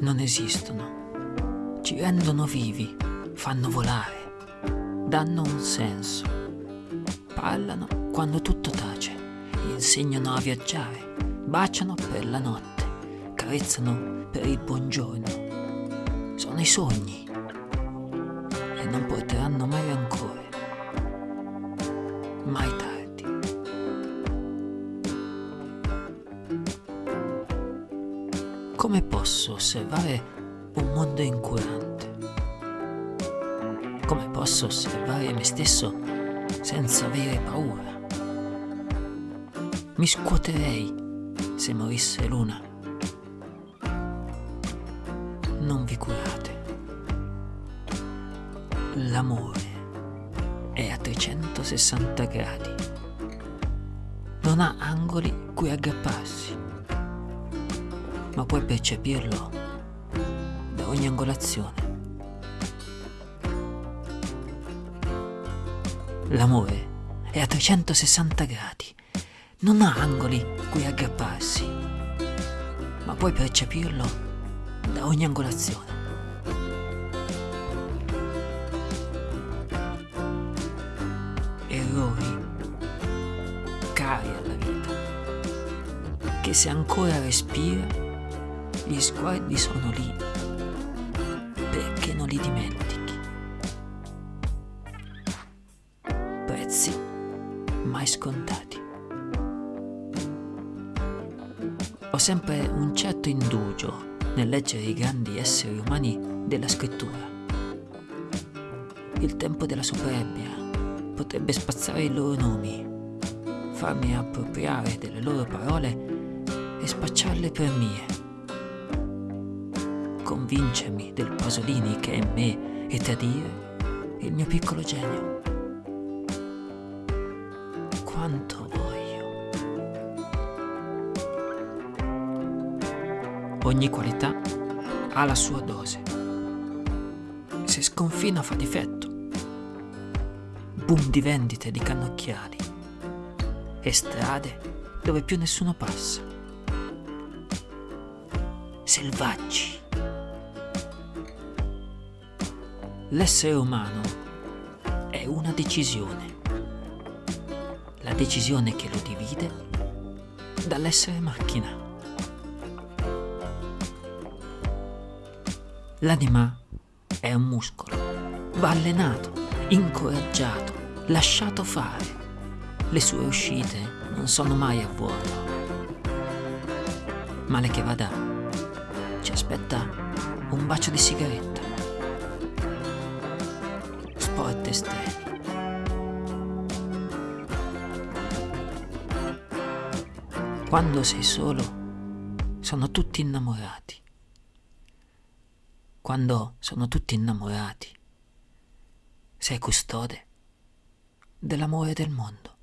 non esistono, ci rendono vivi, fanno volare, danno un senso, parlano quando tutto tace, insegnano a viaggiare, baciano per la notte, carezzano per il buongiorno. Sono i sogni e non porteranno mai rancore, Come posso osservare un mondo incurante? Come posso osservare me stesso senza avere paura? Mi scuoterei se morisse l'una. Non vi curate. L'amore è a 360 gradi. Non ha angoli cui aggrapparsi, ma puoi percepirlo da ogni angolazione. L'amore è a 360 gradi, non ha angoli cui aggrapparsi, ma puoi percepirlo da ogni angolazione. Errori cari alla vita, che se ancora respira, gli sguardi sono lì, perché non li dimentichi. Prezzi mai scontati. Ho sempre un certo indugio nel leggere i grandi esseri umani della scrittura. Il tempo della superbia potrebbe spazzare i loro nomi, farmi appropriare delle loro parole e spacciarle per mie. Convincermi del Pasolini che è me e tradire il mio piccolo genio. Quanto voglio. Ogni qualità ha la sua dose. Se sconfina fa difetto. Boom di vendite di cannocchiali e strade dove più nessuno passa. Selvaggi. L'essere umano è una decisione. La decisione che lo divide dall'essere macchina. L'anima è un muscolo, va allenato, incoraggiato, lasciato fare. Le sue uscite non sono mai a vuoto. Male che vada, ci aspetta un bacio di sigaretta. Sport estremi. Quando sei solo, sono tutti innamorati. Quando sono tutti innamorati, sei custode dell'amore del mondo.